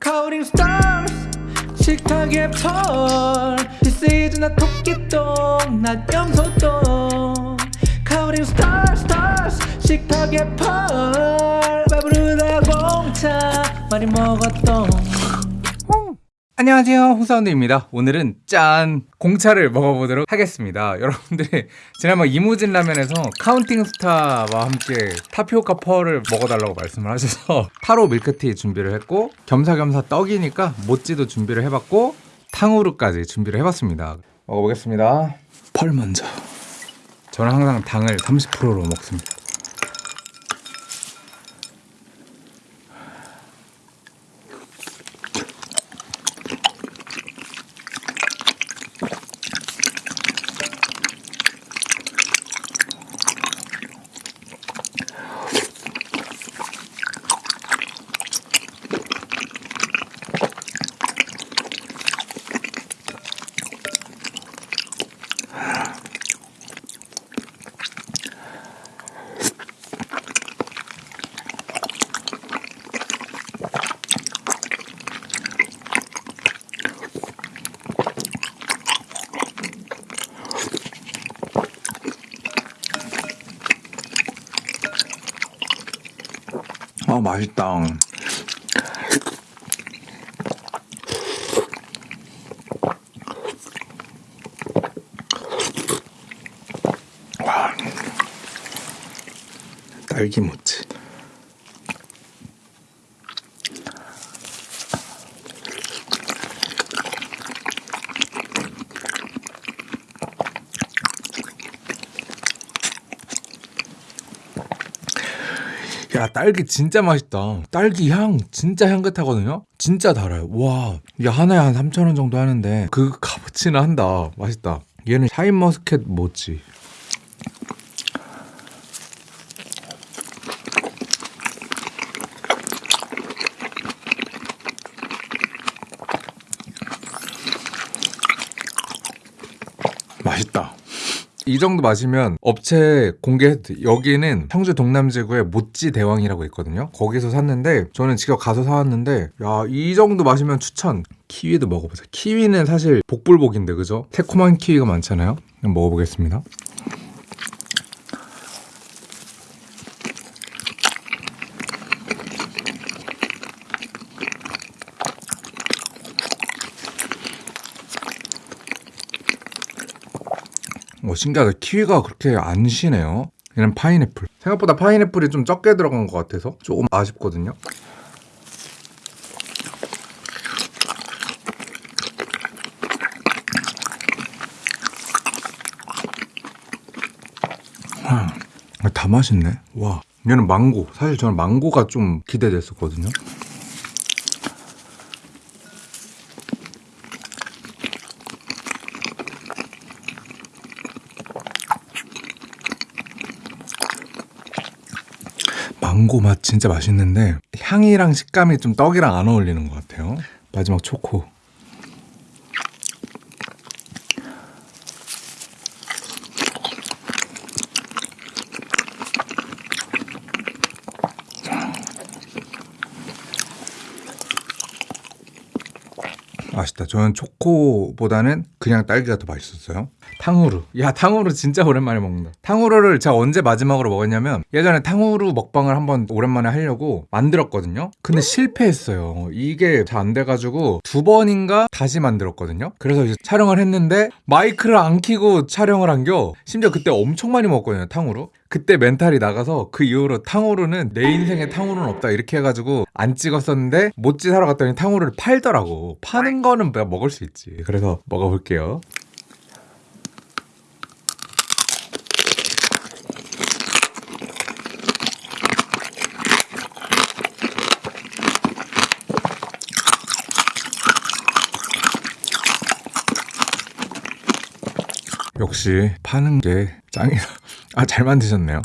Counting stars 식탁에 펄 This is 나 토끼똥 나 염소똥 Counting stars stars 식탁에 펄 배부르다 공차 많이 먹었똥 안녕하세요. 홍사운드입니다. 오늘은 짠 공차를 먹어보도록 하겠습니다. 여러분들이 지난번 이무진 라면에서 Counting Star와 함께 타피오카 펄을 먹어달라고 말씀을 하셔서 타로 밀크티 준비를 했고 겸사겸사 떡이니까 모찌도 준비를 해봤고 탕후루까지 준비를 해봤습니다. 먹어보겠습니다. 펄 먼저. 저는 항상 당을 30%로 먹습니다 아 맛있다. 와. 딸기 모찌 야 딸기 진짜 맛있다. 딸기 향 진짜 향긋하거든요? 진짜 달아요. 와 이게 하나에 한 3,000원 정도 하는데 그 값어치는 한다. 맛있다. 얘는 샤인머스켓 모찌. 맛있다 이 정도 마시면 업체 공개했 여기는 청주 동남지구의 모찌 대왕이라고 있거든요. 거기서 샀는데 저는 직접 가서 사왔는데 야 이 정도 마시면 추천. 키위도 먹어보세요. 키위는 사실 복불복인데 그죠? 새콤한 키위가 많잖아요. 먹어보겠습니다 어, 신기하다. 키위가 그렇게 안 시네요. 얘는 파인애플. 생각보다 파인애플이 좀 적게 들어간 것 같아서 조금 아쉽거든요. 와, 다 맛있네. 와, 얘는 망고. 사실 저는 망고가 좀 기대됐었거든요. 망고 맛 진짜 맛있는데 향이랑 식감이 좀 떡이랑 안 어울리는 것 같아요. 마지막 초코. 맛있다. 저는 초코보다는 그냥 딸기가 더 맛있었어요. 탕후루. 야, 탕후루 진짜 오랜만에 먹는다. 탕후루를 제가 언제 마지막으로 먹었냐면 예전에 탕후루 먹방을 한번 오랜만에 하려고 만들었거든요. 근데 실패했어요. 이게 잘 안 돼가지고 두 번인가 다시 만들었거든요. 그래서 이제 촬영을 했는데 마이크를 안 켜고 촬영을 한겨. 심지어 그때 엄청 많이 먹었거든요, 탕후루. 그때 멘탈이 나가서 그 이후로 탕후루는 내 인생에 탕후루는 없다 이렇게 해가지고 안 찍었었는데 모찌 사러 갔더니 탕후루를 팔더라고 파는 거는 내가 먹을 수 있지 그래서 먹어볼게요 역시 파는 게 짱이다 아 잘 만드셨네요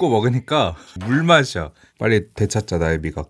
씹고 먹으니까 물 맛이야. 빨리 되찾자 나의 미각.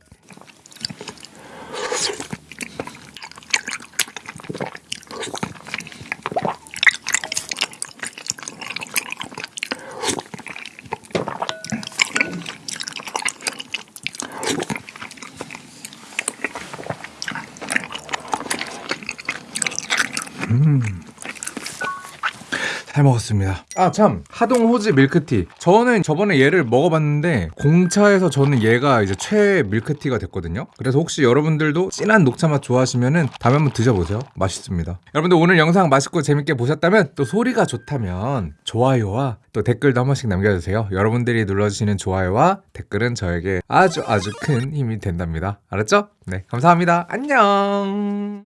잘 먹었습니다. 아 참 하동 호지 밀크티. 저는 저번에 얘를 먹어봤는데 공차에서 저는 얘가 이제 최애 밀크티가 됐거든요. 그래서 혹시 여러분들도 진한 녹차 맛 좋아하시면은 다음에 한번 드셔보세요. 맛있습니다. 여러분들 오늘 영상 맛있고 재밌게 보셨다면 또 소리가 좋다면 좋아요와 또 댓글도 한 번씩 남겨주세요. 여러분들이 눌러주시는 좋아요와 댓글은 저에게 아주 아주 큰 힘이 된답니다. 알았죠? 네 감사합니다. 안녕.